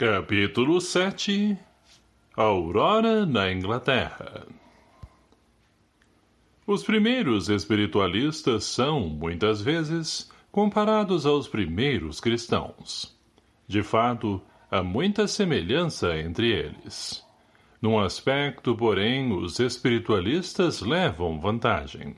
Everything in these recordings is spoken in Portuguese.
Capítulo 7 Aurora na Inglaterra Os primeiros espiritualistas são, muitas vezes, comparados aos primeiros cristãos. De fato, há muita semelhança entre eles. Num aspecto, porém, os espiritualistas levam vantagem.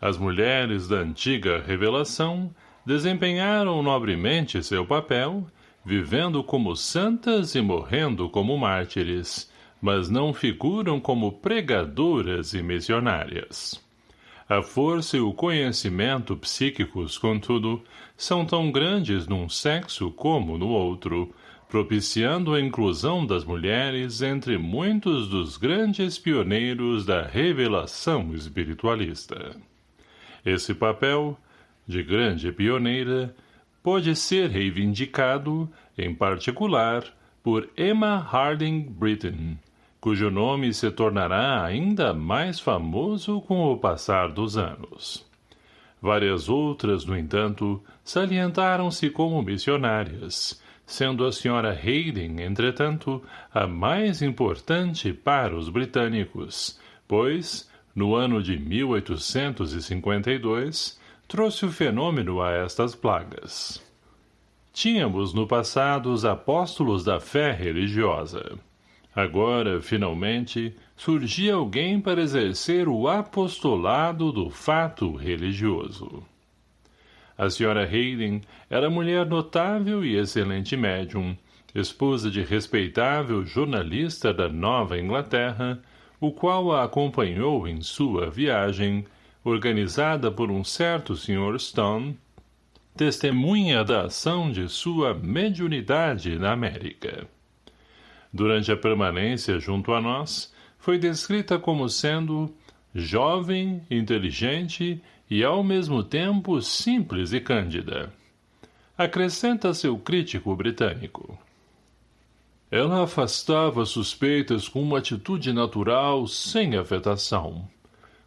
As mulheres da antiga revelação desempenharam nobremente seu papel vivendo como santas e morrendo como mártires, mas não figuram como pregadoras e missionárias. A força e o conhecimento psíquicos, contudo, são tão grandes num sexo como no outro, propiciando a inclusão das mulheres entre muitos dos grandes pioneiros da revelação espiritualista. Esse papel, de grande pioneira, pode ser reivindicado, em particular, por Emma Harding Britton, cujo nome se tornará ainda mais famoso com o passar dos anos. Várias outras, no entanto, salientaram-se como missionárias, sendo a senhora Hayden, entretanto, a mais importante para os britânicos, pois, no ano de 1852, trouxe o fenômeno a estas plagas. Tínhamos no passado os apóstolos da fé religiosa. Agora, finalmente, surgia alguém para exercer o apostolado do fato religioso. A senhora Hayden era mulher notável e excelente médium, esposa de respeitável jornalista da Nova Inglaterra, o qual a acompanhou em sua viagem, organizada por um certo Sr. Stone, testemunha da ação de sua mediunidade na América. Durante a permanência junto a nós, foi descrita como sendo jovem, inteligente e, ao mesmo tempo, simples e cândida. Acrescenta seu crítico britânico. Ela afastava suspeitas com uma atitude natural, sem afetação.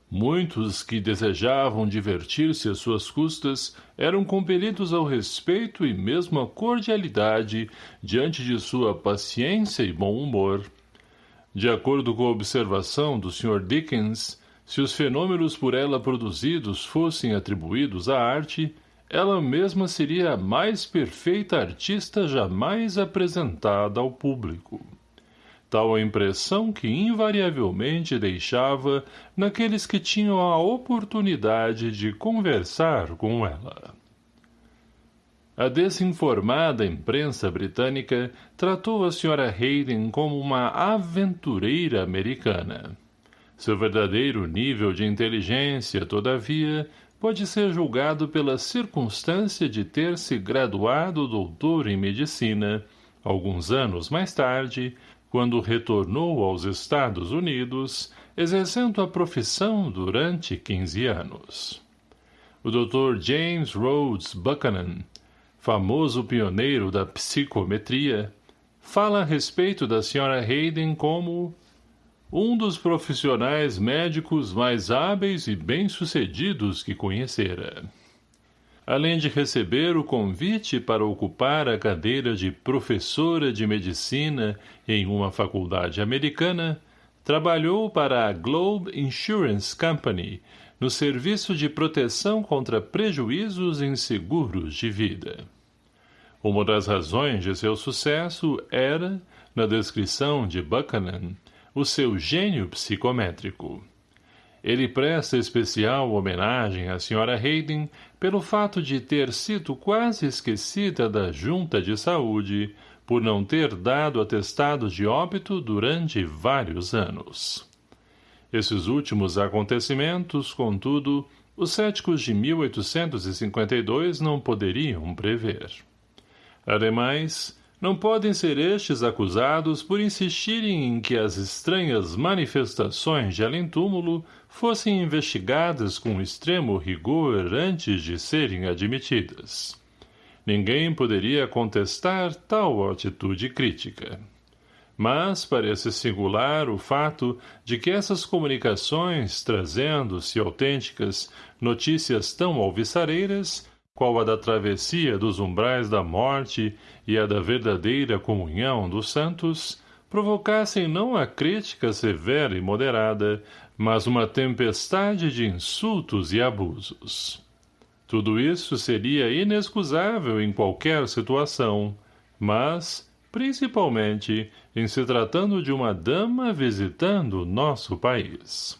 Muitos que desejavam divertir-se às suas custas eram compelidos ao respeito e mesmo à cordialidade diante de sua paciência e bom humor. De acordo com a observação do Sr. Dickens, se os fenômenos por ela produzidos fossem atribuídos à arte, ela mesma seria a mais perfeita artista jamais apresentada ao público tal a impressão que invariavelmente deixava naqueles que tinham a oportunidade de conversar com ela. A desinformada imprensa britânica tratou a Sra. Hayden como uma aventureira americana. Seu verdadeiro nível de inteligência, todavia, pode ser julgado pela circunstância de ter se graduado doutor em medicina, alguns anos mais tarde, quando retornou aos Estados Unidos, exercendo a profissão durante 15 anos. O Dr. James Rhodes Buchanan, famoso pioneiro da psicometria, fala a respeito da Sra. Hayden como um dos profissionais médicos mais hábeis e bem-sucedidos que conhecera além de receber o convite para ocupar a cadeira de professora de medicina em uma faculdade americana, trabalhou para a Globe Insurance Company no serviço de proteção contra prejuízos em seguros de vida. Uma das razões de seu sucesso era, na descrição de Buchanan, o seu gênio psicométrico. Ele presta especial homenagem à Sra. Hayden pelo fato de ter sido quase esquecida da Junta de Saúde por não ter dado atestado de óbito durante vários anos. Esses últimos acontecimentos, contudo, os céticos de 1852 não poderiam prever. Ademais, não podem ser estes acusados por insistirem em que as estranhas manifestações de além-túmulo fossem investigadas com extremo rigor antes de serem admitidas. Ninguém poderia contestar tal atitude crítica. Mas parece singular o fato de que essas comunicações, trazendo-se autênticas notícias tão alvissareiras, qual a da travessia dos umbrais da morte e a da verdadeira comunhão dos santos, provocassem não a crítica severa e moderada, mas uma tempestade de insultos e abusos. Tudo isso seria inexcusável em qualquer situação, mas, principalmente, em se tratando de uma dama visitando nosso país.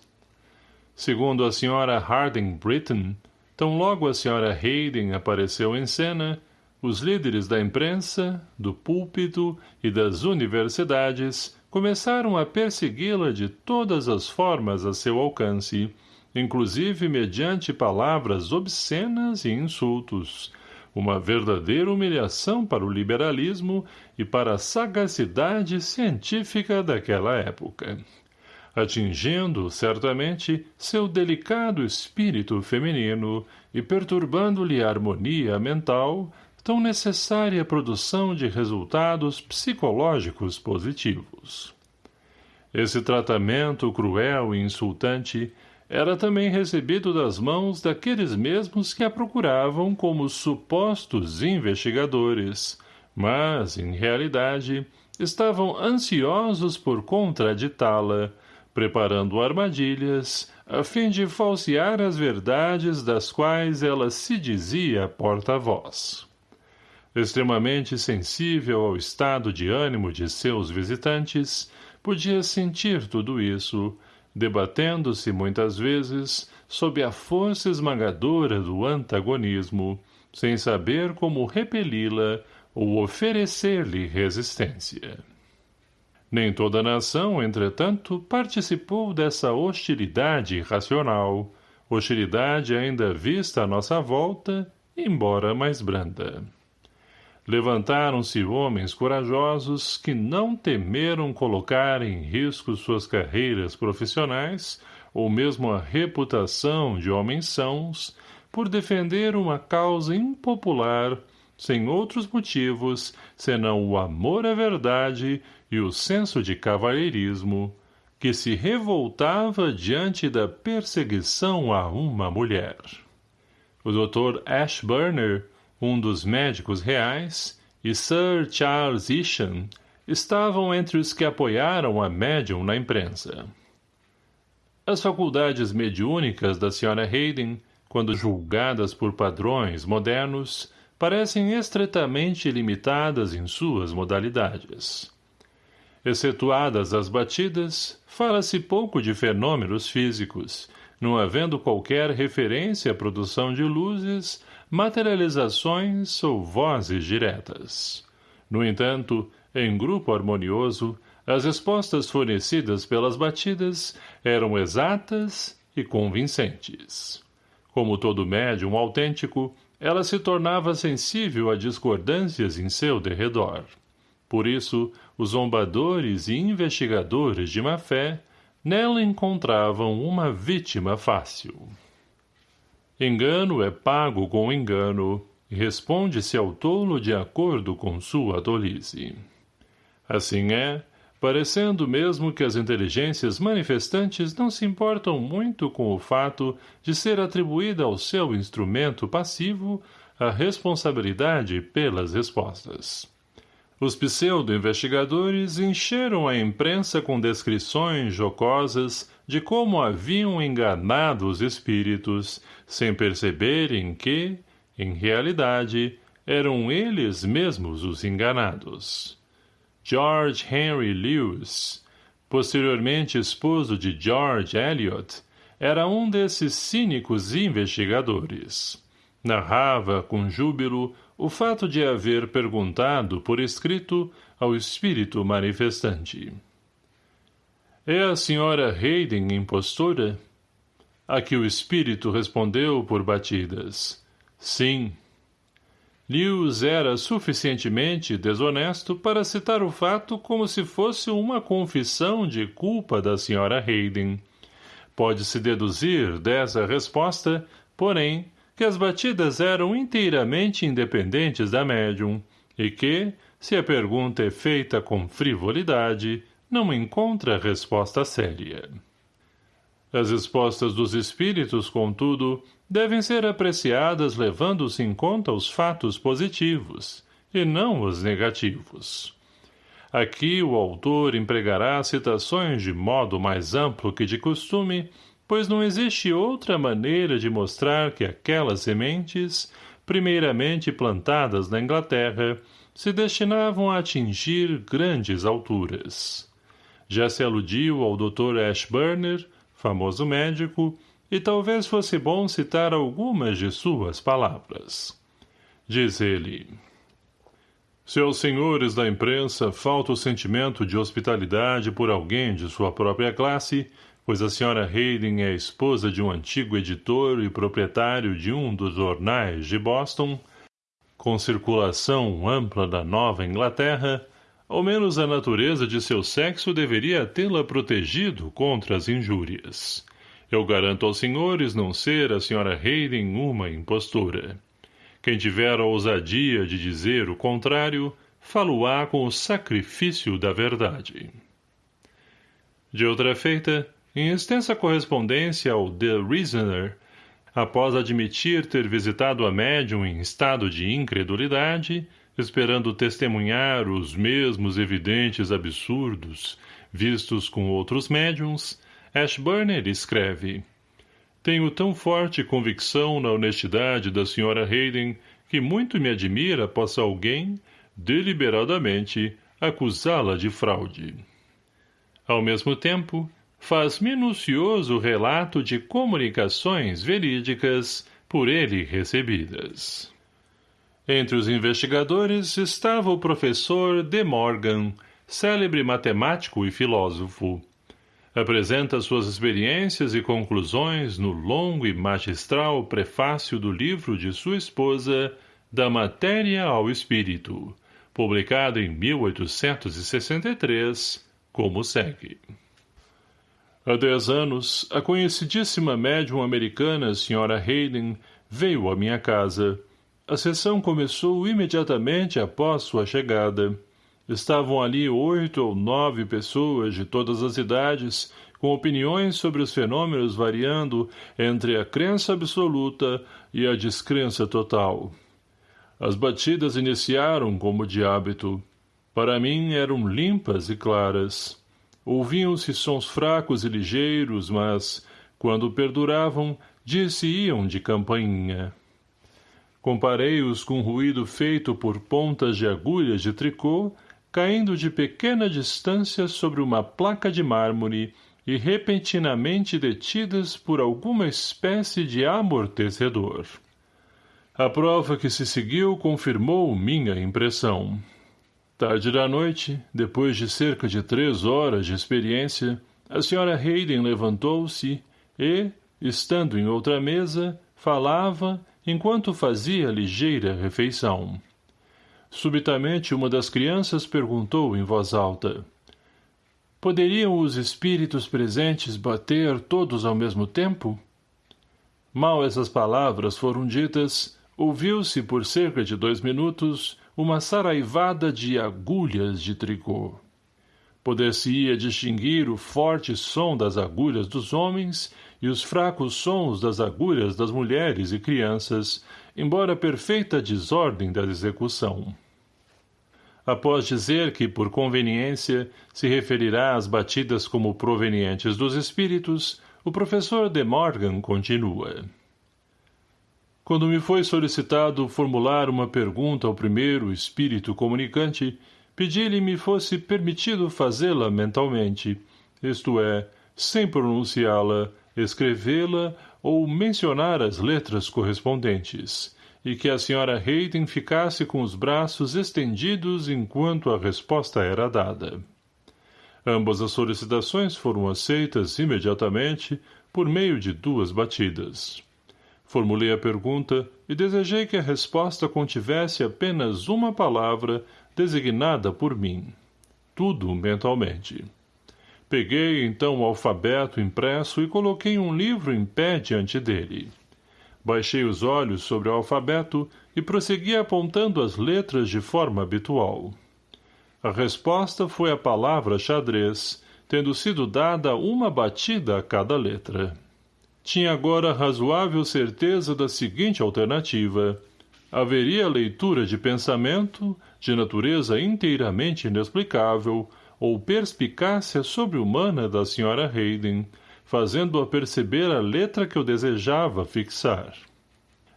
Segundo a senhora Harding Britton, tão logo a senhora Hayden apareceu em cena, os líderes da imprensa, do púlpito e das universidades começaram a persegui-la de todas as formas a seu alcance, inclusive mediante palavras obscenas e insultos, uma verdadeira humilhação para o liberalismo e para a sagacidade científica daquela época atingindo, certamente, seu delicado espírito feminino e perturbando-lhe a harmonia mental, tão necessária à produção de resultados psicológicos positivos. Esse tratamento cruel e insultante era também recebido das mãos daqueles mesmos que a procuravam como supostos investigadores, mas, em realidade, estavam ansiosos por contraditá-la, preparando armadilhas, a fim de falsear as verdades das quais ela se dizia porta-voz. Extremamente sensível ao estado de ânimo de seus visitantes, podia sentir tudo isso, debatendo-se muitas vezes sob a força esmagadora do antagonismo, sem saber como repeli-la ou oferecer-lhe resistência. Nem toda a nação, entretanto, participou dessa hostilidade irracional, hostilidade ainda vista à nossa volta, embora mais branda. Levantaram-se homens corajosos que não temeram colocar em risco suas carreiras profissionais ou mesmo a reputação de homens sãos por defender uma causa impopular sem outros motivos senão o amor à verdade e o senso de cavalheirismo, que se revoltava diante da perseguição a uma mulher. O Dr. Ashburner, um dos médicos reais, e Sir Charles Isham estavam entre os que apoiaram a médium na imprensa. As faculdades mediúnicas da Sra. Hayden, quando julgadas por padrões modernos, parecem estritamente limitadas em suas modalidades. Excetuadas as batidas, fala-se pouco de fenômenos físicos, não havendo qualquer referência à produção de luzes, materializações ou vozes diretas. No entanto, em grupo harmonioso, as respostas fornecidas pelas batidas eram exatas e convincentes. Como todo médium autêntico, ela se tornava sensível a discordâncias em seu derredor. Por isso, os zombadores e investigadores de má-fé nela encontravam uma vítima fácil. Engano é pago com engano e responde-se ao tolo de acordo com sua tolice. Assim é, parecendo mesmo que as inteligências manifestantes não se importam muito com o fato de ser atribuída ao seu instrumento passivo a responsabilidade pelas respostas. Os pseudo-investigadores encheram a imprensa com descrições jocosas de como haviam enganado os espíritos, sem perceberem que, em realidade, eram eles mesmos os enganados. George Henry Lewis, posteriormente esposo de George Eliot, era um desses cínicos investigadores. Narrava, com júbilo, o fato de haver perguntado por escrito ao espírito manifestante. É a senhora Hayden impostora? A que o espírito respondeu por batidas. Sim. Lewis era suficientemente desonesto para citar o fato como se fosse uma confissão de culpa da senhora Hayden. Pode-se deduzir dessa resposta, porém, que as batidas eram inteiramente independentes da médium e que, se a pergunta é feita com frivolidade, não encontra resposta séria. As respostas dos espíritos, contudo, devem ser apreciadas levando-se em conta os fatos positivos, e não os negativos. Aqui o autor empregará citações de modo mais amplo que de costume, pois não existe outra maneira de mostrar que aquelas sementes, primeiramente plantadas na Inglaterra, se destinavam a atingir grandes alturas. Já se aludiu ao Dr. Ashburner, famoso médico, e talvez fosse bom citar algumas de suas palavras. Diz ele... Se aos senhores da imprensa falta o sentimento de hospitalidade por alguém de sua própria classe, pois a senhora Hayden é esposa de um antigo editor e proprietário de um dos jornais de Boston, com circulação ampla da Nova Inglaterra, ao menos a natureza de seu sexo deveria tê-la protegido contra as injúrias. Eu garanto aos senhores não ser a senhora Hayden uma impostora. Quem tiver a ousadia de dizer o contrário, falo-á com o sacrifício da verdade. De outra feita, em extensa correspondência ao The Reasoner, após admitir ter visitado a médium em estado de incredulidade, esperando testemunhar os mesmos evidentes absurdos vistos com outros médiums, Ashburner escreve tenho tão forte convicção na honestidade da Sra. Hayden que muito me admira possa alguém, deliberadamente, acusá-la de fraude. Ao mesmo tempo, faz minucioso relato de comunicações verídicas por ele recebidas. Entre os investigadores estava o professor De Morgan, célebre matemático e filósofo, apresenta suas experiências e conclusões no longo e magistral prefácio do livro de sua esposa Da Matéria ao Espírito, publicado em 1863, como segue. Há dez anos, a conhecidíssima médium americana Sra. Hayden veio à minha casa. A sessão começou imediatamente após sua chegada. Estavam ali oito ou nove pessoas de todas as idades, com opiniões sobre os fenômenos variando entre a crença absoluta e a descrença total. As batidas iniciaram como de hábito. Para mim eram limpas e claras. Ouviam-se sons fracos e ligeiros, mas, quando perduravam, dir-se-iam de campainha. Comparei-os com ruído feito por pontas de agulhas de tricô caindo de pequena distância sobre uma placa de mármore e repentinamente detidas por alguma espécie de amortecedor. A prova que se seguiu confirmou minha impressão. Tarde da noite, depois de cerca de três horas de experiência, a senhora Hayden levantou-se e, estando em outra mesa, falava enquanto fazia ligeira refeição. Subitamente uma das crianças perguntou em voz alta. Poderiam os espíritos presentes bater todos ao mesmo tempo? Mal essas palavras foram ditas, ouviu-se por cerca de dois minutos uma saraivada de agulhas de tricô. Poder-se-ia distinguir o forte som das agulhas dos homens e os fracos sons das agulhas das mulheres e crianças, embora perfeita desordem da execução após dizer que, por conveniência, se referirá às batidas como provenientes dos espíritos, o professor de Morgan continua. Quando me foi solicitado formular uma pergunta ao primeiro espírito comunicante, pedi-lhe me fosse permitido fazê-la mentalmente, isto é, sem pronunciá-la, escrevê-la ou mencionar as letras correspondentes, e que a senhora Hayden ficasse com os braços estendidos enquanto a resposta era dada. Ambas as solicitações foram aceitas imediatamente por meio de duas batidas. Formulei a pergunta e desejei que a resposta contivesse apenas uma palavra designada por mim. Tudo mentalmente. Peguei então o alfabeto impresso e coloquei um livro em pé diante dele. Baixei os olhos sobre o alfabeto e prossegui apontando as letras de forma habitual. A resposta foi a palavra xadrez, tendo sido dada uma batida a cada letra. Tinha agora razoável certeza da seguinte alternativa. Haveria leitura de pensamento, de natureza inteiramente inexplicável, ou perspicácia sobre-humana da Sra. Hayden, fazendo-a perceber a letra que eu desejava fixar.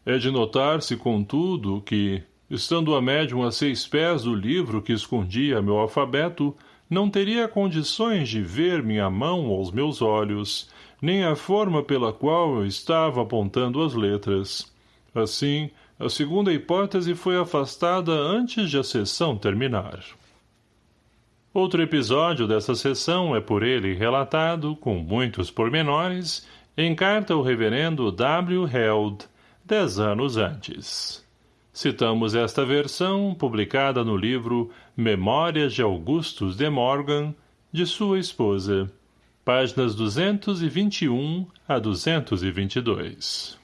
É de notar-se, contudo, que, estando a médium a seis pés do livro que escondia meu alfabeto, não teria condições de ver minha mão aos meus olhos, nem a forma pela qual eu estava apontando as letras. Assim, a segunda hipótese foi afastada antes de a sessão terminar. Outro episódio dessa sessão é por ele relatado, com muitos pormenores, em carta ao reverendo W. Held, dez anos antes. Citamos esta versão, publicada no livro Memórias de Augustus de Morgan, de sua esposa, páginas 221 a 222.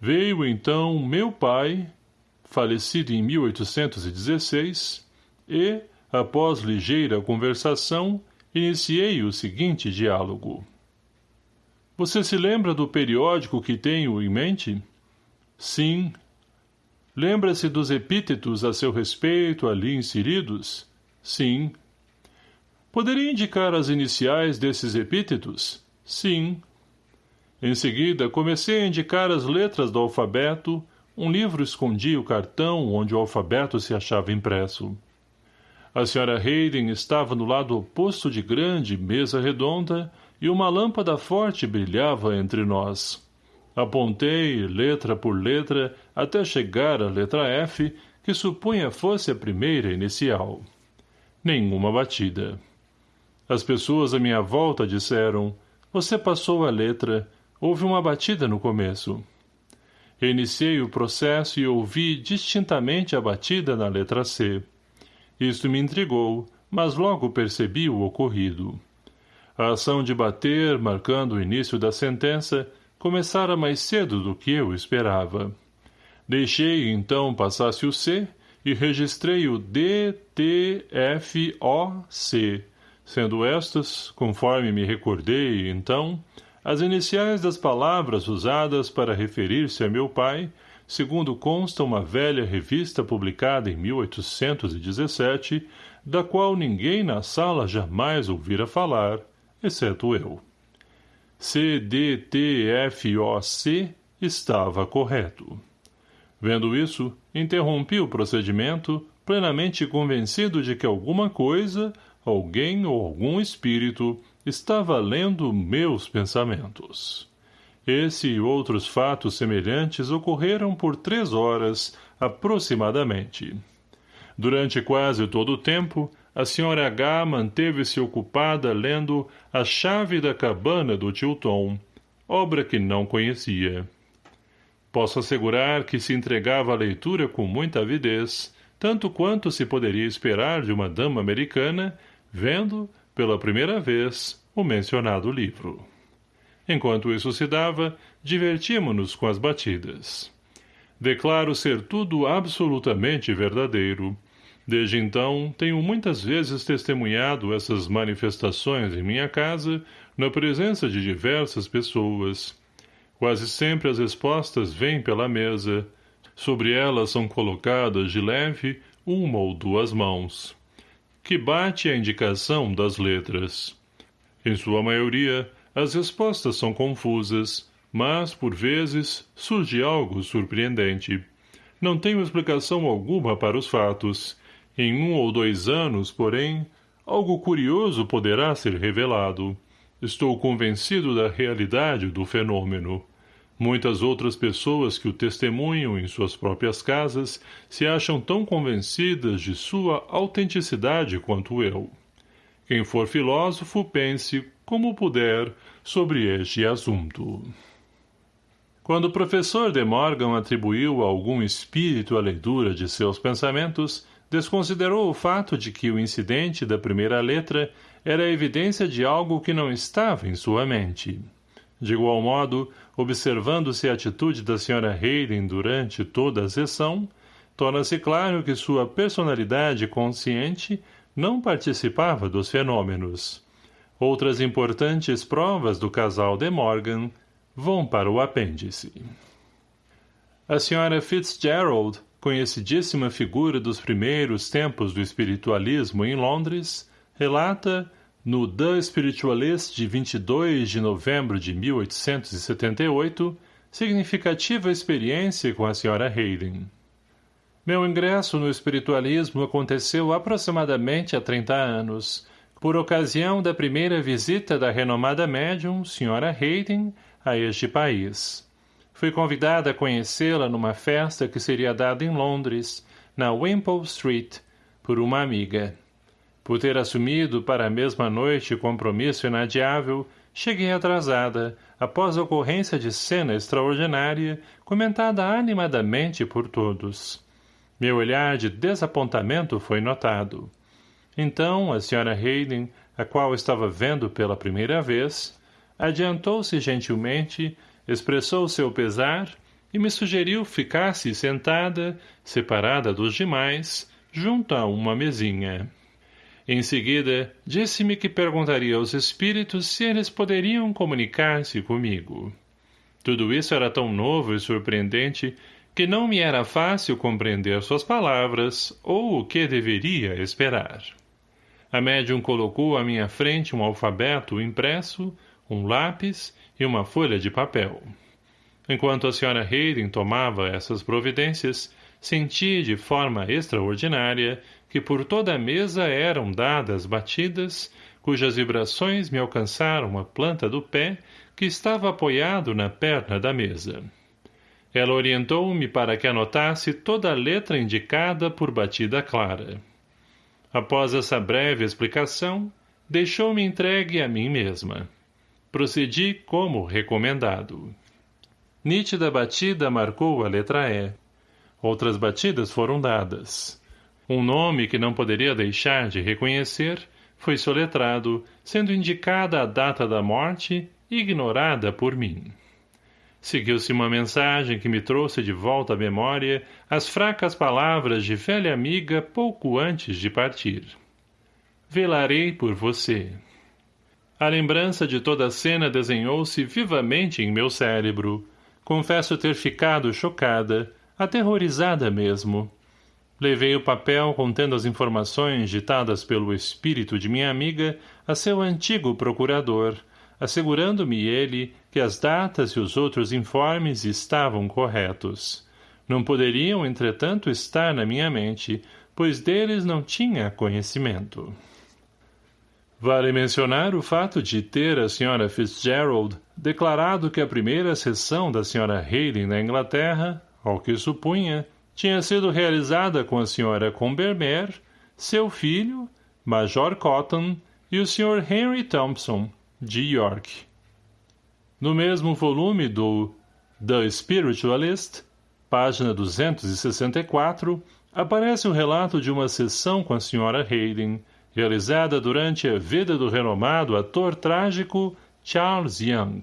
Veio então meu pai, falecido em 1816, e, após ligeira conversação, iniciei o seguinte diálogo. Você se lembra do periódico que tenho em mente? Sim. Lembra-se dos epítetos a seu respeito ali inseridos? Sim. Poderia indicar as iniciais desses epítetos? Sim. Em seguida, comecei a indicar as letras do alfabeto, um livro escondia o cartão onde o alfabeto se achava impresso. A senhora Hayden estava no lado oposto de grande mesa redonda e uma lâmpada forte brilhava entre nós. Apontei, letra por letra, até chegar à letra F, que supunha fosse a primeira inicial. Nenhuma batida. As pessoas à minha volta disseram, você passou a letra, houve uma batida no começo. Iniciei o processo e ouvi distintamente a batida na letra C. Isto me intrigou, mas logo percebi o ocorrido. A ação de bater, marcando o início da sentença, começara mais cedo do que eu esperava. Deixei, então, passasse o C e registrei o D, T, F, O, C, sendo estas, conforme me recordei, então, as iniciais das palavras usadas para referir-se a meu pai, segundo consta uma velha revista publicada em 1817, da qual ninguém na sala jamais ouvira falar, exceto eu. C, D, T, F, O, C estava correto. Vendo isso, interrompi o procedimento, plenamente convencido de que alguma coisa alguém ou algum espírito estava lendo meus pensamentos. Esse e outros fatos semelhantes ocorreram por três horas, aproximadamente. Durante quase todo o tempo, a senhora H manteve-se ocupada lendo A Chave da Cabana do Tio Tom, obra que não conhecia. Posso assegurar que se entregava à leitura com muita avidez, tanto quanto se poderia esperar de uma dama americana vendo, pela primeira vez, o mencionado livro. Enquanto isso se dava, divertíamo-nos com as batidas. Declaro ser tudo absolutamente verdadeiro. Desde então, tenho muitas vezes testemunhado essas manifestações em minha casa, na presença de diversas pessoas. Quase sempre as respostas vêm pela mesa. Sobre elas são colocadas de leve uma ou duas mãos que bate a indicação das letras. Em sua maioria, as respostas são confusas, mas, por vezes, surge algo surpreendente. Não tenho explicação alguma para os fatos. Em um ou dois anos, porém, algo curioso poderá ser revelado. Estou convencido da realidade do fenômeno. Muitas outras pessoas que o testemunham em suas próprias casas se acham tão convencidas de sua autenticidade quanto eu. Quem for filósofo, pense, como puder, sobre este assunto. Quando o professor de Morgan atribuiu a algum espírito a leitura de seus pensamentos, desconsiderou o fato de que o incidente da primeira letra era evidência de algo que não estava em sua mente. De igual modo, observando-se a atitude da Sra. Hayden durante toda a sessão, torna-se claro que sua personalidade consciente não participava dos fenômenos. Outras importantes provas do casal de Morgan vão para o apêndice. A senhora Fitzgerald, conhecidíssima figura dos primeiros tempos do espiritualismo em Londres, relata, no The Spiritualist de 22 de novembro de 1878, significativa experiência com a senhora Hayden. Meu ingresso no espiritualismo aconteceu aproximadamente há 30 anos, por ocasião da primeira visita da renomada médium, senhora Hayden, a este país. Fui convidada a conhecê-la numa festa que seria dada em Londres, na Wimpole Street, por uma amiga. Por ter assumido para a mesma noite compromisso inadiável, cheguei atrasada, após a ocorrência de cena extraordinária, comentada animadamente por todos. Meu olhar de desapontamento foi notado. Então, a senhora Hayden, a qual estava vendo pela primeira vez, adiantou-se gentilmente, expressou seu pesar e me sugeriu ficasse sentada, separada dos demais, junto a uma mesinha. Em seguida, disse-me que perguntaria aos espíritos se eles poderiam comunicar-se comigo. Tudo isso era tão novo e surpreendente que não me era fácil compreender suas palavras ou o que deveria esperar. A médium colocou à minha frente um alfabeto impresso, um lápis e uma folha de papel. Enquanto a senhora Hayden tomava essas providências, senti de forma extraordinária que por toda a mesa eram dadas batidas, cujas vibrações me alcançaram a planta do pé que estava apoiado na perna da mesa. Ela orientou-me para que anotasse toda a letra indicada por batida clara. Após essa breve explicação, deixou-me entregue a mim mesma. Procedi como recomendado. Nítida batida marcou a letra E. Outras batidas foram dadas. Um nome que não poderia deixar de reconhecer foi soletrado, sendo indicada a data da morte, ignorada por mim. Seguiu-se uma mensagem que me trouxe de volta à memória as fracas palavras de velha amiga pouco antes de partir. Velarei por você. A lembrança de toda a cena desenhou-se vivamente em meu cérebro. Confesso ter ficado chocada, aterrorizada mesmo. Levei o papel contendo as informações ditadas pelo espírito de minha amiga a seu antigo procurador, assegurando-me ele que as datas e os outros informes estavam corretos. Não poderiam, entretanto, estar na minha mente, pois deles não tinha conhecimento. Vale mencionar o fato de ter a Sra. Fitzgerald declarado que a primeira sessão da Sra. Hayden na Inglaterra, ao que supunha, tinha sido realizada com a Sra. Combermere, seu filho, Major Cotton e o Sr. Henry Thompson, de York. No mesmo volume do The Spiritualist, página 264, aparece o relato de uma sessão com a Sra. Hayden, realizada durante a vida do renomado ator trágico Charles Young.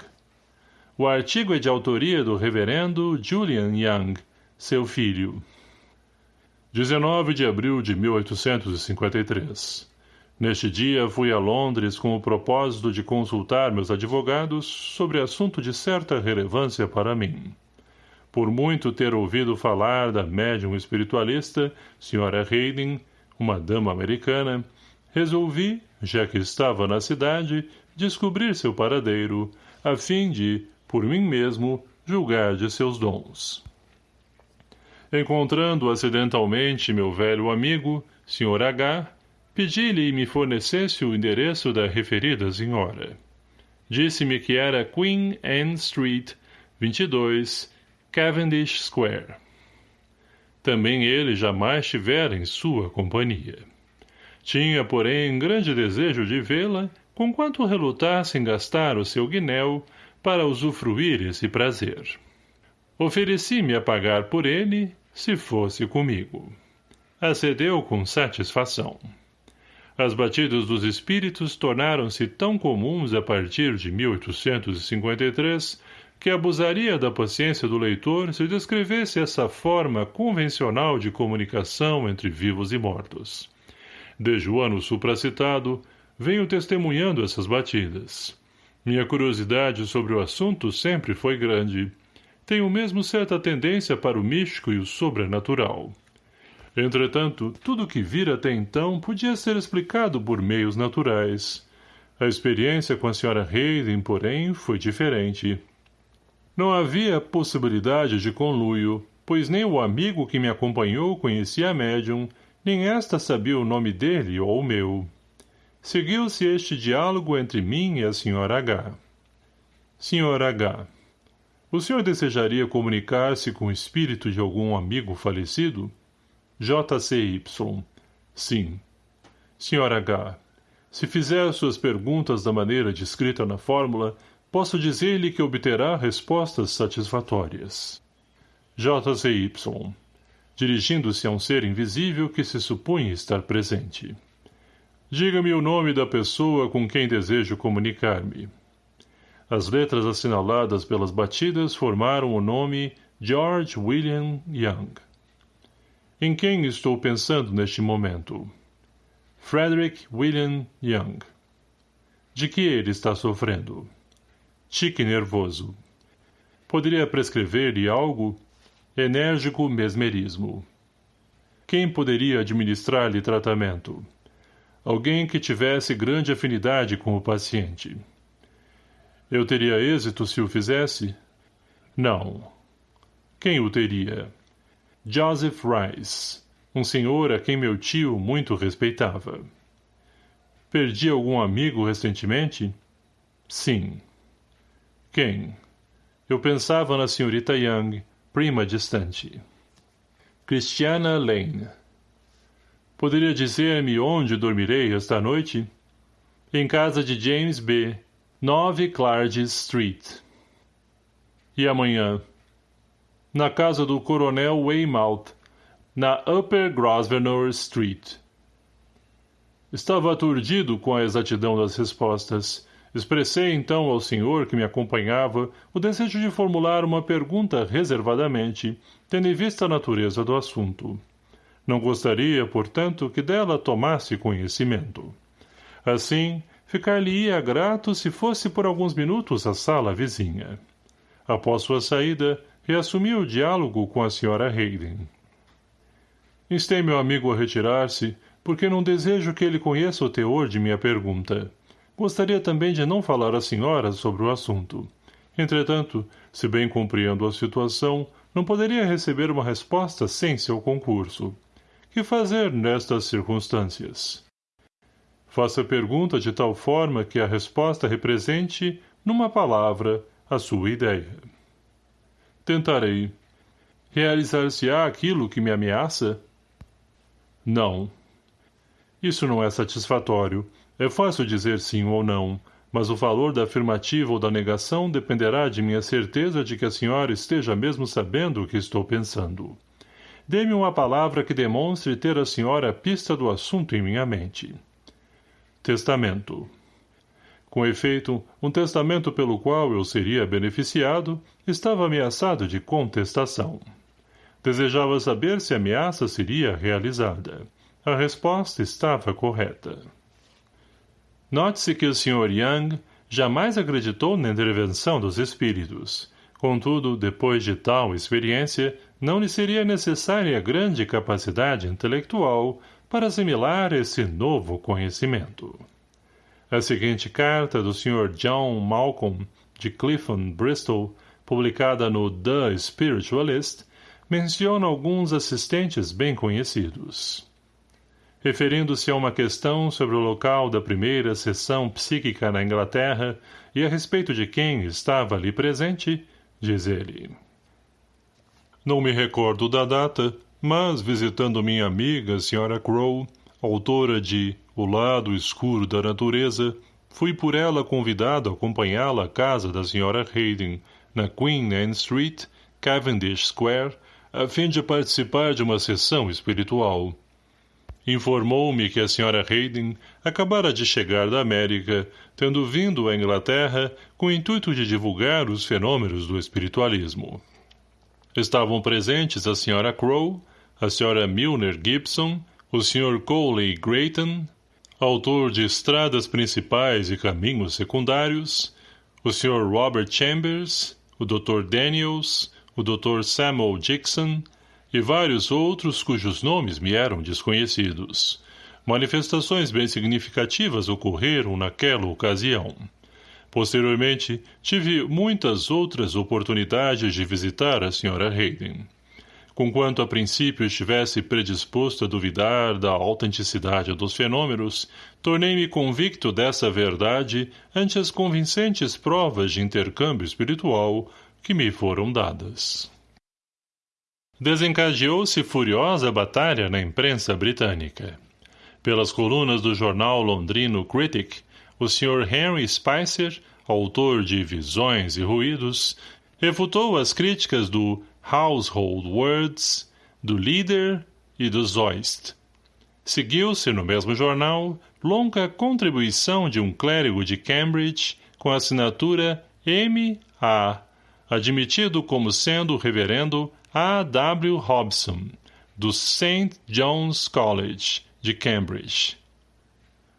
O artigo é de autoria do reverendo Julian Young, seu filho. 19 de abril de 1853 Neste dia fui a Londres com o propósito de consultar meus advogados sobre assunto de certa relevância para mim. Por muito ter ouvido falar da médium espiritualista, Sra. Hayden, uma dama americana, resolvi, já que estava na cidade, descobrir seu paradeiro, a fim de, por mim mesmo, julgar de seus dons. Encontrando acidentalmente meu velho amigo, Sr. H., Pedi-lhe me fornecesse o endereço da referida senhora. Disse-me que era Queen Anne Street, 22, Cavendish Square. Também ele jamais tivera em sua companhia. Tinha, porém, grande desejo de vê-la, conquanto relutasse em gastar o seu guinéu para usufruir esse prazer. Ofereci-me a pagar por ele, se fosse comigo. Acedeu com satisfação. As batidas dos espíritos tornaram-se tão comuns a partir de 1853 que abusaria da paciência do leitor se descrevesse essa forma convencional de comunicação entre vivos e mortos. Desde o ano supracitado, venho testemunhando essas batidas. Minha curiosidade sobre o assunto sempre foi grande. Tenho mesmo certa tendência para o místico e o sobrenatural. Entretanto, tudo o que vira até então podia ser explicado por meios naturais. A experiência com a Sra. Hayden, porém, foi diferente. Não havia possibilidade de conluio, pois nem o amigo que me acompanhou conhecia a médium, nem esta sabia o nome dele ou o meu. Seguiu-se este diálogo entre mim e a Sra. H. Sr. H. O senhor desejaria comunicar-se com o espírito de algum amigo falecido? JCY. Sim. Sr. H. Se fizer suas perguntas da maneira descrita na fórmula, posso dizer-lhe que obterá respostas satisfatórias. JCY. Dirigindo-se a um ser invisível que se supunha estar presente. Diga-me o nome da pessoa com quem desejo comunicar-me. As letras assinaladas pelas batidas formaram o nome George William Young. Em quem estou pensando neste momento? Frederick William Young. De que ele está sofrendo? Tique nervoso. Poderia prescrever-lhe algo? Enérgico mesmerismo. Quem poderia administrar-lhe tratamento? Alguém que tivesse grande afinidade com o paciente. Eu teria êxito se o fizesse? Não. Quem o teria? Joseph Rice, um senhor a quem meu tio muito respeitava. Perdi algum amigo recentemente? Sim. Quem? Eu pensava na senhorita Young, prima distante. Christiana Lane. Poderia dizer-me onde dormirei esta noite? Em casa de James B., 9 Clarges Street. E amanhã? na casa do coronel Weymouth, na Upper Grosvenor Street. Estava aturdido com a exatidão das respostas. Expressei então ao senhor que me acompanhava o desejo de formular uma pergunta reservadamente, tendo em vista a natureza do assunto. Não gostaria, portanto, que dela tomasse conhecimento. Assim, ficar-lhe-ia grato se fosse por alguns minutos à sala vizinha. Após sua saída, reassumiu o diálogo com a senhora Hayden. Instei meu amigo a retirar-se, porque não desejo que ele conheça o teor de minha pergunta. Gostaria também de não falar à senhora sobre o assunto. Entretanto, se bem compreendo a situação, não poderia receber uma resposta sem seu concurso. Que fazer nestas circunstâncias? Faça a pergunta de tal forma que a resposta represente, numa palavra, a sua ideia. Tentarei. Realizar-se-á aquilo que me ameaça? Não. Isso não é satisfatório. É fácil dizer sim ou não, mas o valor da afirmativa ou da negação dependerá de minha certeza de que a senhora esteja mesmo sabendo o que estou pensando. Dê-me uma palavra que demonstre ter a senhora a pista do assunto em minha mente. Testamento. Com efeito, um testamento pelo qual eu seria beneficiado estava ameaçado de contestação. Desejava saber se a ameaça seria realizada. A resposta estava correta. Note-se que o Sr. Young jamais acreditou na intervenção dos espíritos. Contudo, depois de tal experiência, não lhe seria necessária grande capacidade intelectual para assimilar esse novo conhecimento. A seguinte carta do Sr. John Malcolm, de Clifton, Bristol, publicada no The Spiritualist, menciona alguns assistentes bem conhecidos. Referindo-se a uma questão sobre o local da primeira sessão psíquica na Inglaterra e a respeito de quem estava ali presente, diz ele. Não me recordo da data, mas visitando minha amiga, Sra. Crow, autora de O Lado Escuro da Natureza, fui por ela convidado a acompanhá-la à casa da Sra. Hayden, na Queen Anne Street, Cavendish Square, a fim de participar de uma sessão espiritual. Informou-me que a Sra. Hayden acabara de chegar da América, tendo vindo à Inglaterra com o intuito de divulgar os fenômenos do espiritualismo. Estavam presentes a Sra. Crow, a Sra. Milner Gibson, o Sr. Coley Grayton, autor de Estradas Principais e Caminhos Secundários, o Sr. Robert Chambers, o Dr. Daniels, o Dr. Samuel Dixon e vários outros cujos nomes me eram desconhecidos. Manifestações bem significativas ocorreram naquela ocasião. Posteriormente, tive muitas outras oportunidades de visitar a Sra. Hayden. Conquanto a princípio estivesse predisposto a duvidar da autenticidade dos fenômenos, tornei-me convicto dessa verdade ante as convincentes provas de intercâmbio espiritual que me foram dadas. Desencadeou-se furiosa batalha na imprensa britânica. Pelas colunas do jornal londrino Critic, o Sr. Henry Spicer, autor de Visões e Ruídos, refutou as críticas do Household Words, do Leader e do Zoist. Seguiu-se, no mesmo jornal, longa contribuição de um clérigo de Cambridge com a assinatura M.A., admitido como sendo o reverendo A. W. Hobson, do St. John's College, de Cambridge.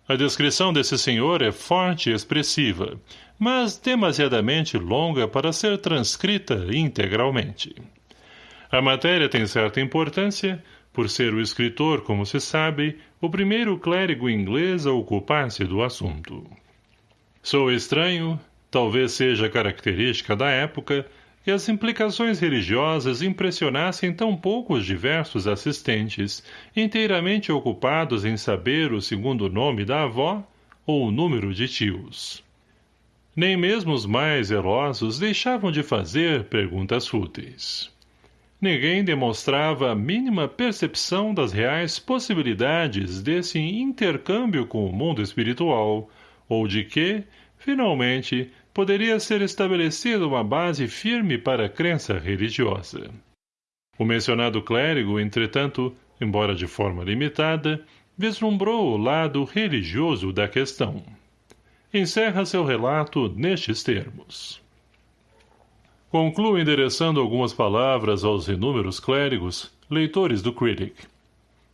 A descrição desse senhor é forte e expressiva, mas demasiadamente longa para ser transcrita integralmente. A matéria tem certa importância, por ser o escritor, como se sabe, o primeiro clérigo inglês a ocupar-se do assunto. Sou estranho, talvez seja característica da época, que as implicações religiosas impressionassem tão pouco os diversos assistentes, inteiramente ocupados em saber o segundo nome da avó ou o número de tios. Nem mesmo os mais zelosos deixavam de fazer perguntas fúteis. Ninguém demonstrava a mínima percepção das reais possibilidades desse intercâmbio com o mundo espiritual, ou de que, finalmente, poderia ser estabelecida uma base firme para a crença religiosa. O mencionado clérigo, entretanto, embora de forma limitada, vislumbrou o lado religioso da questão. Encerra seu relato nestes termos. Concluo endereçando algumas palavras aos inúmeros clérigos, leitores do Critic.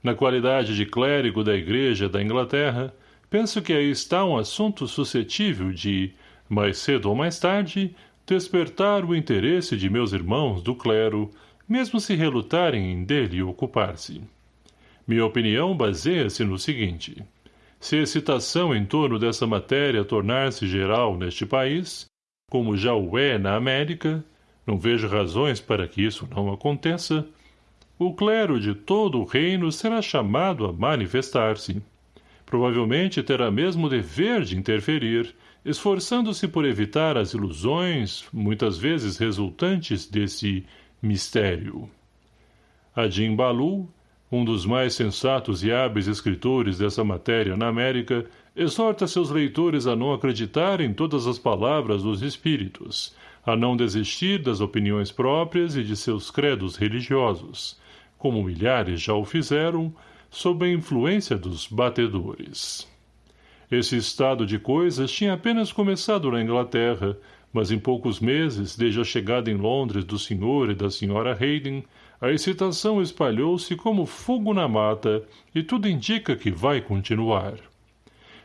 Na qualidade de clérigo da Igreja da Inglaterra, penso que aí está um assunto suscetível de, mais cedo ou mais tarde, despertar o interesse de meus irmãos do clero, mesmo se relutarem em dele ocupar-se. Minha opinião baseia-se no seguinte. Se a excitação em torno dessa matéria tornar-se geral neste país, como já o é na América, não vejo razões para que isso não aconteça, o clero de todo o reino será chamado a manifestar-se. Provavelmente terá mesmo o dever de interferir, esforçando-se por evitar as ilusões, muitas vezes resultantes desse mistério. Adim Balu, um dos mais sensatos e hábeis escritores dessa matéria na América, exorta seus leitores a não acreditar em todas as palavras dos espíritos, a não desistir das opiniões próprias e de seus credos religiosos, como milhares já o fizeram, sob a influência dos batedores. Esse estado de coisas tinha apenas começado na Inglaterra, mas em poucos meses, desde a chegada em Londres do Sr. e da Sra. Hayden, a excitação espalhou-se como fogo na mata e tudo indica que vai continuar.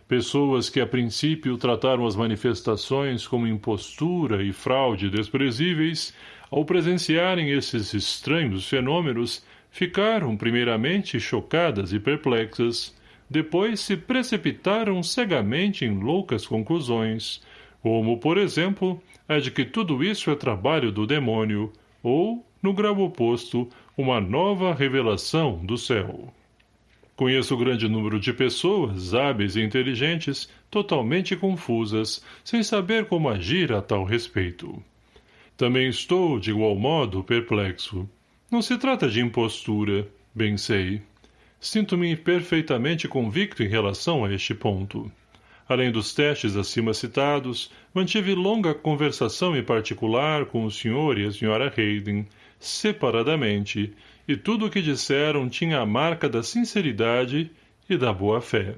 Pessoas que a princípio trataram as manifestações como impostura e fraude desprezíveis, ao presenciarem esses estranhos fenômenos, ficaram primeiramente chocadas e perplexas, depois se precipitaram cegamente em loucas conclusões, como, por exemplo, a de que tudo isso é trabalho do demônio, ou, no grau oposto, uma nova revelação do céu. Conheço grande número de pessoas, hábeis e inteligentes, totalmente confusas, sem saber como agir a tal respeito. Também estou, de igual modo, perplexo. Não se trata de impostura, bem sei. Sinto-me perfeitamente convicto em relação a este ponto. Além dos testes acima citados, mantive longa conversação em particular com o Sr. e a Sra. Hayden, separadamente, e tudo o que disseram tinha a marca da sinceridade e da boa-fé.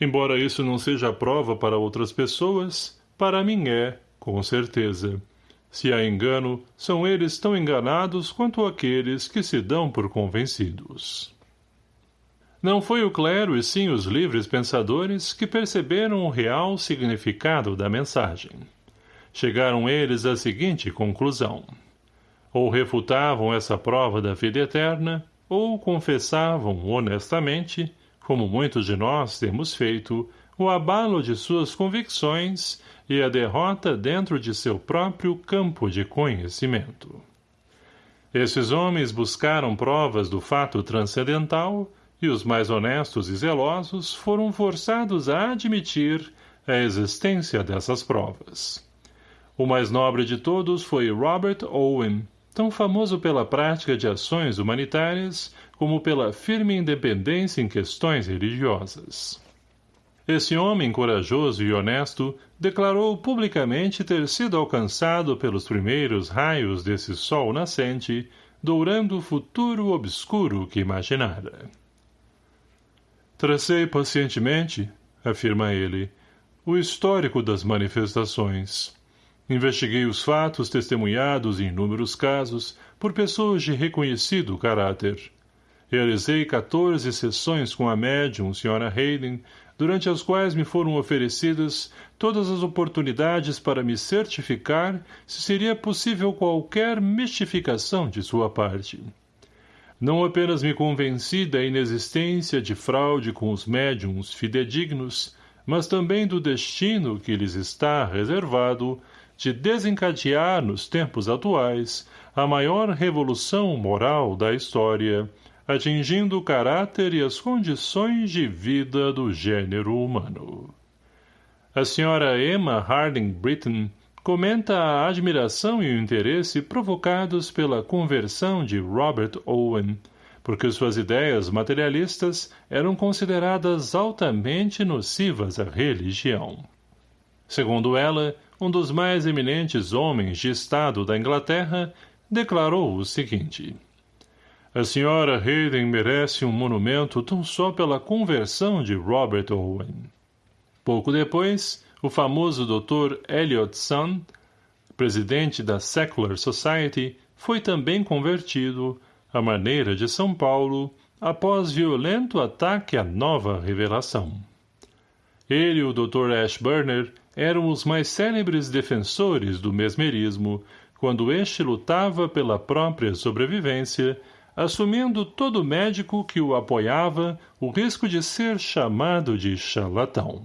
Embora isso não seja prova para outras pessoas, para mim é, com certeza. Se há engano, são eles tão enganados quanto aqueles que se dão por convencidos. Não foi o clero e sim os livres pensadores que perceberam o real significado da mensagem. chegaram eles à seguinte conclusão. Ou refutavam essa prova da vida eterna, ou confessavam honestamente, como muitos de nós temos feito, o abalo de suas convicções e a derrota dentro de seu próprio campo de conhecimento. Esses homens buscaram provas do fato transcendental e os mais honestos e zelosos foram forçados a admitir a existência dessas provas. O mais nobre de todos foi Robert Owen, tão famoso pela prática de ações humanitárias como pela firme independência em questões religiosas. Esse homem corajoso e honesto declarou publicamente ter sido alcançado pelos primeiros raios desse sol nascente, dourando o futuro obscuro que imaginara. Tracei pacientemente, afirma ele, o histórico das manifestações. Investiguei os fatos testemunhados em inúmeros casos por pessoas de reconhecido caráter. Realizei 14 sessões com a médium, Sra. Hayden, durante as quais me foram oferecidas todas as oportunidades para me certificar se seria possível qualquer mistificação de sua parte. Não apenas me convenci da inexistência de fraude com os médiums fidedignos, mas também do destino que lhes está reservado de desencadear nos tempos atuais a maior revolução moral da história, atingindo o caráter e as condições de vida do gênero humano. A senhora Emma Harding Britton comenta a admiração e o interesse provocados pela conversão de Robert Owen, porque suas ideias materialistas eram consideradas altamente nocivas à religião. Segundo ela, um dos mais eminentes homens de Estado da Inglaterra, declarou o seguinte. A senhora Hayden merece um monumento tão só pela conversão de Robert Owen. Pouco depois, o famoso Dr. Elliot Sun, presidente da Secular Society, foi também convertido, à maneira de São Paulo, após violento ataque à nova revelação. Ele e o Dr. Ashburner eram os mais célebres defensores do mesmerismo, quando este lutava pela própria sobrevivência, assumindo todo médico que o apoiava o risco de ser chamado de charlatão.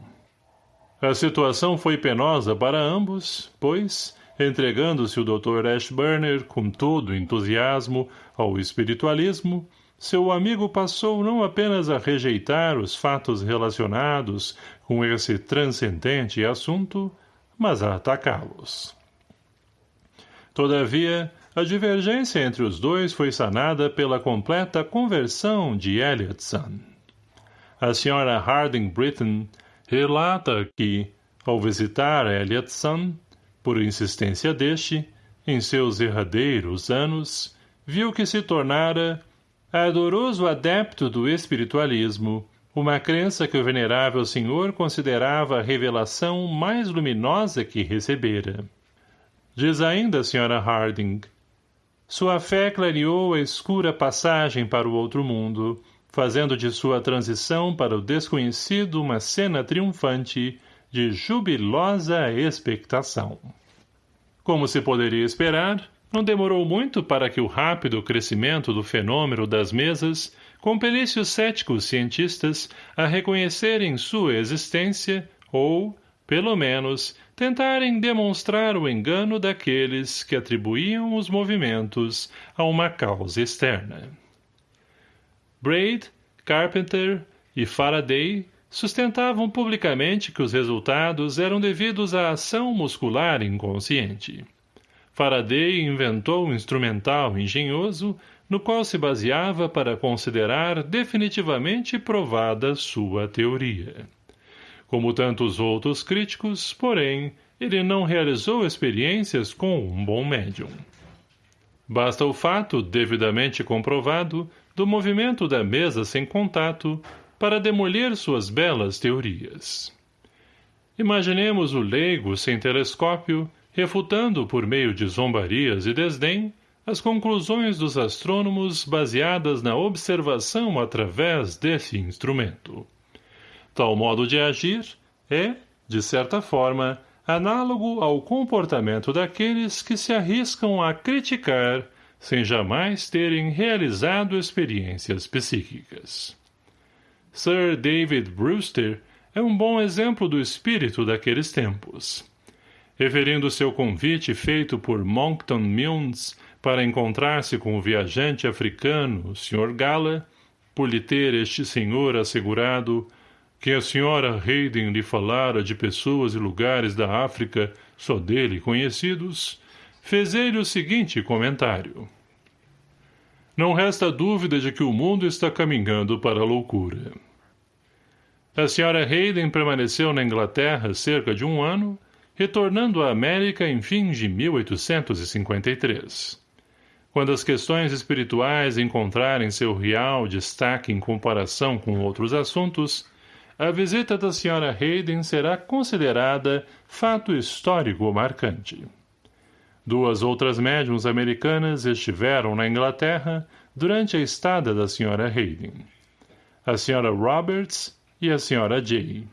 A situação foi penosa para ambos, pois, entregando-se o Dr. Ashburner com todo entusiasmo ao espiritualismo, seu amigo passou não apenas a rejeitar os fatos relacionados com esse transcendente assunto, mas a atacá-los. Todavia, a divergência entre os dois foi sanada pela completa conversão de Elliotson. A senhora Harding Britton relata que, ao visitar Elliotson, por insistência deste, em seus erradeiros anos, viu que se tornara ardoroso adepto do espiritualismo, uma crença que o venerável senhor considerava a revelação mais luminosa que recebera. Diz ainda a senhora Harding, sua fé clareou a escura passagem para o outro mundo, fazendo de sua transição para o desconhecido uma cena triunfante de jubilosa expectação. Como se poderia esperar, não demorou muito para que o rápido crescimento do fenômeno das mesas compelisse os céticos cientistas a reconhecerem sua existência ou, pelo menos, tentarem demonstrar o engano daqueles que atribuíam os movimentos a uma causa externa. Braid, Carpenter e Faraday sustentavam publicamente que os resultados eram devidos à ação muscular inconsciente. Faraday inventou um instrumental engenhoso no qual se baseava para considerar definitivamente provada sua teoria. Como tantos outros críticos, porém, ele não realizou experiências com um bom médium. Basta o fato, devidamente comprovado, do movimento da mesa sem contato para demolir suas belas teorias. Imaginemos o leigo sem telescópio refutando por meio de zombarias e desdém as conclusões dos astrônomos baseadas na observação através desse instrumento. Tal modo de agir é, de certa forma, análogo ao comportamento daqueles que se arriscam a criticar sem jamais terem realizado experiências psíquicas. Sir David Brewster é um bom exemplo do espírito daqueles tempos. Referindo seu convite feito por Monkton Milnes para encontrar-se com o viajante africano, Sr. Gala, por lhe ter este senhor assegurado que a senhora Hayden lhe falara de pessoas e lugares da África só dele conhecidos, fez ele o seguinte comentário. Não resta dúvida de que o mundo está caminhando para a loucura. A senhora Hayden permaneceu na Inglaterra cerca de um ano, retornando à América em fins de 1853. Quando as questões espirituais encontrarem seu real destaque em comparação com outros assuntos, a visita da senhora Hayden será considerada fato histórico marcante. Duas outras médiums americanas estiveram na Inglaterra durante a estada da senhora Hayden. A senhora Roberts e a senhora Jay.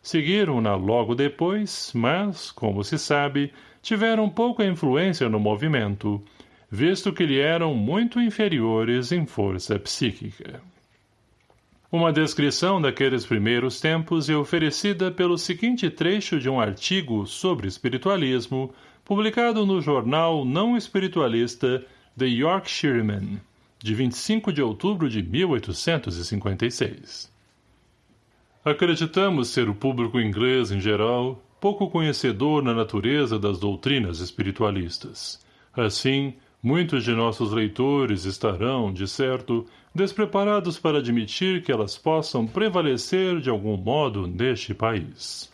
Seguiram-na logo depois, mas, como se sabe, tiveram pouca influência no movimento, visto que lhe eram muito inferiores em força psíquica. Uma descrição daqueles primeiros tempos é oferecida pelo seguinte trecho de um artigo sobre espiritualismo, publicado no jornal não espiritualista The Yorkshireman, de 25 de outubro de 1856. Acreditamos ser o público inglês, em geral, pouco conhecedor na natureza das doutrinas espiritualistas. Assim, muitos de nossos leitores estarão, de certo, despreparados para admitir que elas possam prevalecer de algum modo neste país.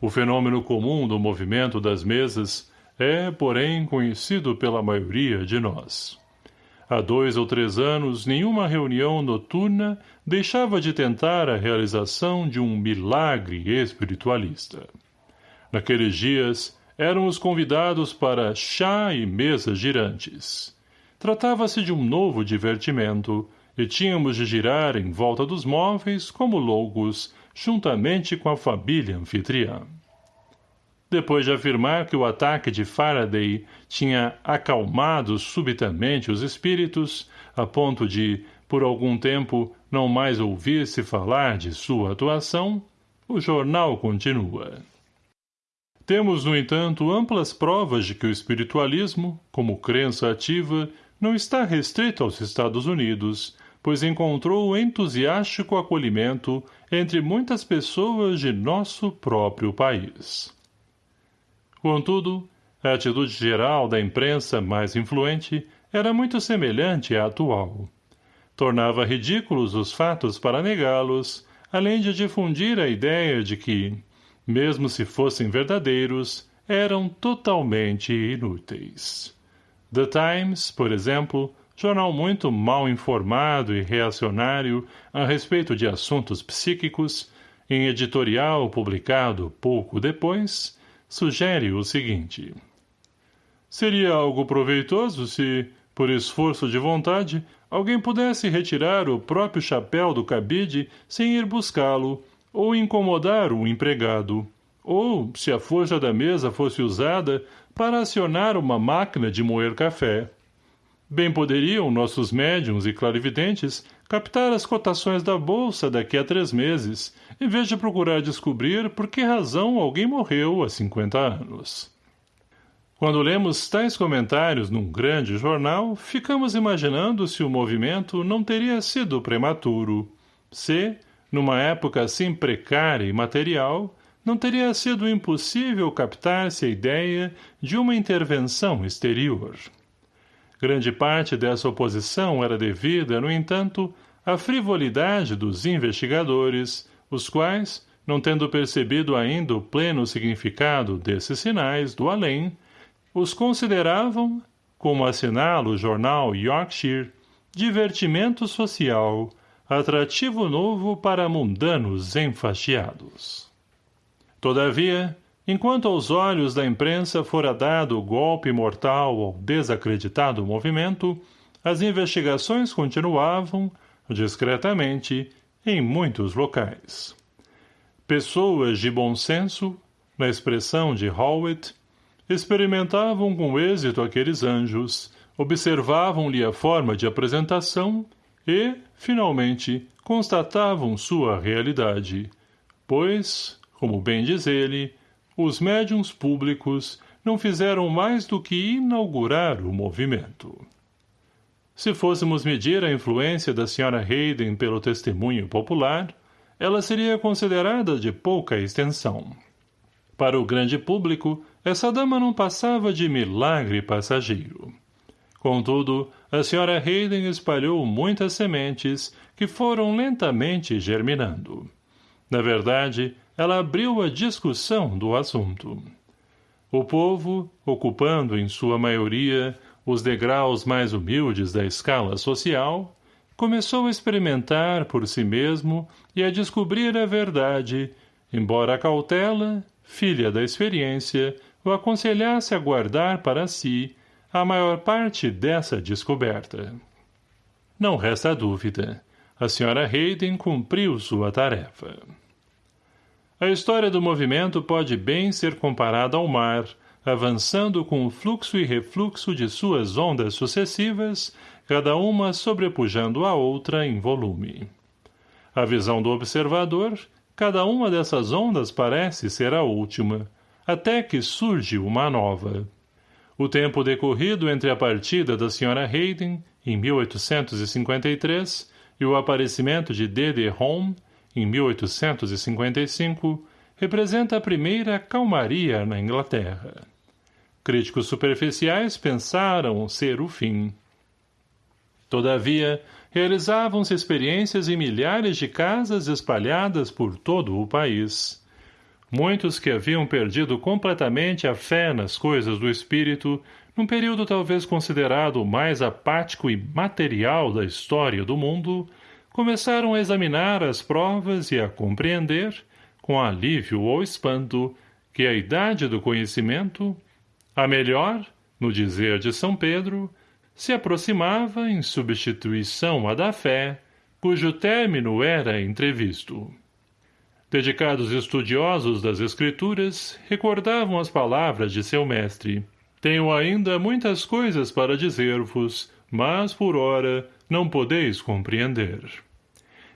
O fenômeno comum do movimento das mesas é, porém, conhecido pela maioria de nós. Há dois ou três anos, nenhuma reunião noturna deixava de tentar a realização de um milagre espiritualista. Naqueles dias, éramos convidados para chá e mesas girantes. Tratava-se de um novo divertimento, e tínhamos de girar em volta dos móveis como loucos, juntamente com a família anfitriã. Depois de afirmar que o ataque de Faraday tinha acalmado subitamente os espíritos, a ponto de, por algum tempo, não mais ouvir-se falar de sua atuação, o jornal continua. Temos, no entanto, amplas provas de que o espiritualismo, como crença ativa, não está restrito aos Estados Unidos, pois encontrou entusiástico acolhimento entre muitas pessoas de nosso próprio país. Contudo, a atitude geral da imprensa mais influente era muito semelhante à atual. Tornava ridículos os fatos para negá-los, além de difundir a ideia de que, mesmo se fossem verdadeiros, eram totalmente inúteis. The Times, por exemplo, jornal muito mal informado e reacionário a respeito de assuntos psíquicos, em editorial publicado pouco depois, sugere o seguinte. Seria algo proveitoso se, por esforço de vontade, alguém pudesse retirar o próprio chapéu do cabide sem ir buscá-lo, ou incomodar o empregado, ou, se a força da mesa fosse usada, para acionar uma máquina de moer café. Bem poderiam nossos médiums e clarividentes captar as cotações da bolsa daqui a três meses, em vez de procurar descobrir por que razão alguém morreu há 50 anos. Quando lemos tais comentários num grande jornal, ficamos imaginando se o movimento não teria sido prematuro, se, numa época assim precária e material, não teria sido impossível captar-se a ideia de uma intervenção exterior. Grande parte dessa oposição era devida, no entanto, à frivolidade dos investigadores, os quais, não tendo percebido ainda o pleno significado desses sinais do além, os consideravam, como assinala o jornal Yorkshire, divertimento social, atrativo novo para mundanos enfastiados. Todavia, Enquanto aos olhos da imprensa fora dado o golpe mortal ao desacreditado movimento, as investigações continuavam, discretamente, em muitos locais. Pessoas de bom senso, na expressão de Howitt, experimentavam com êxito aqueles anjos, observavam-lhe a forma de apresentação e, finalmente, constatavam sua realidade, pois, como bem diz ele, os médiums públicos não fizeram mais do que inaugurar o movimento. Se fôssemos medir a influência da Sra. Hayden pelo testemunho popular, ela seria considerada de pouca extensão. Para o grande público, essa dama não passava de milagre passageiro. Contudo, a Sra. Hayden espalhou muitas sementes que foram lentamente germinando. Na verdade, ela abriu a discussão do assunto. O povo, ocupando em sua maioria os degraus mais humildes da escala social, começou a experimentar por si mesmo e a descobrir a verdade, embora a cautela, filha da experiência, o aconselhasse a guardar para si a maior parte dessa descoberta. Não resta dúvida. A senhora Hayden cumpriu sua tarefa. A história do movimento pode bem ser comparada ao mar, avançando com o fluxo e refluxo de suas ondas sucessivas, cada uma sobrepujando a outra em volume. A visão do observador, cada uma dessas ondas parece ser a última, até que surge uma nova. O tempo decorrido entre a partida da Sra. Hayden, em 1853, e o aparecimento de D.D. Home, em 1855, representa a primeira calmaria na Inglaterra. Críticos superficiais pensaram ser o fim. Todavia, realizavam-se experiências em milhares de casas espalhadas por todo o país. Muitos que haviam perdido completamente a fé nas coisas do espírito, num período talvez considerado o mais apático e material da história do mundo, começaram a examinar as provas e a compreender, com alívio ou espanto, que a idade do conhecimento, a melhor, no dizer de São Pedro, se aproximava em substituição à da fé, cujo término era entrevisto. Dedicados estudiosos das Escrituras, recordavam as palavras de seu mestre. Tenho ainda muitas coisas para dizer-vos, mas, por ora, não podeis compreender.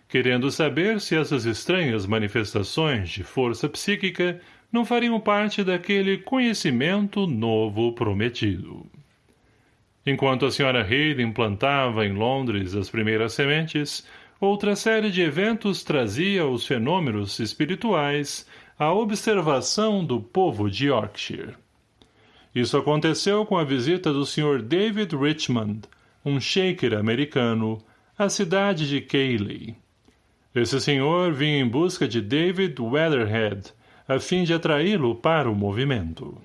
Querendo saber se essas estranhas manifestações de força psíquica não fariam parte daquele conhecimento novo prometido. Enquanto a senhora Hayden plantava em Londres as primeiras sementes, outra série de eventos trazia os fenômenos espirituais à observação do povo de Yorkshire. Isso aconteceu com a visita do Sr. David Richmond, um shaker americano, à cidade de Cayley. Esse senhor vinha em busca de David Weatherhead, a fim de atraí-lo para o movimento.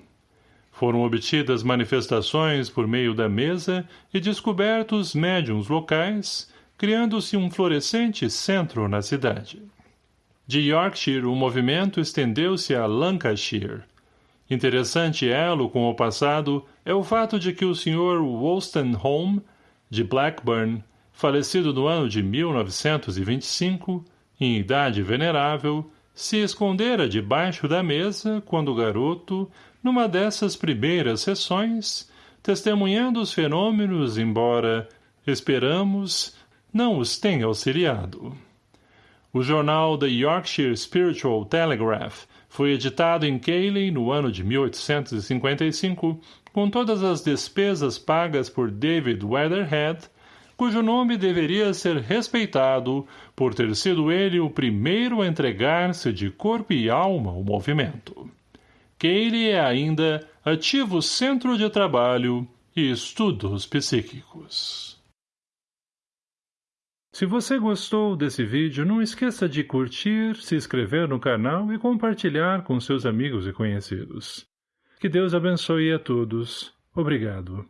Foram obtidas manifestações por meio da mesa e descobertos médiums locais, criando-se um florescente centro na cidade. De Yorkshire, o movimento estendeu-se a Lancashire. Interessante elo com o passado é o fato de que o Sr. Wolstenholme, de Blackburn, falecido no ano de 1925, em idade venerável, se escondera debaixo da mesa quando garoto, numa dessas primeiras sessões, testemunhando os fenômenos, embora, esperamos, não os tem auxiliado. O jornal The Yorkshire Spiritual Telegraph foi editado em Cayley no ano de 1855, com todas as despesas pagas por David Weatherhead, cujo nome deveria ser respeitado por ter sido ele o primeiro a entregar-se de corpo e alma ao movimento. Cayley é ainda ativo centro de trabalho e estudos psíquicos. Se você gostou desse vídeo, não esqueça de curtir, se inscrever no canal e compartilhar com seus amigos e conhecidos. Que Deus abençoe a todos. Obrigado.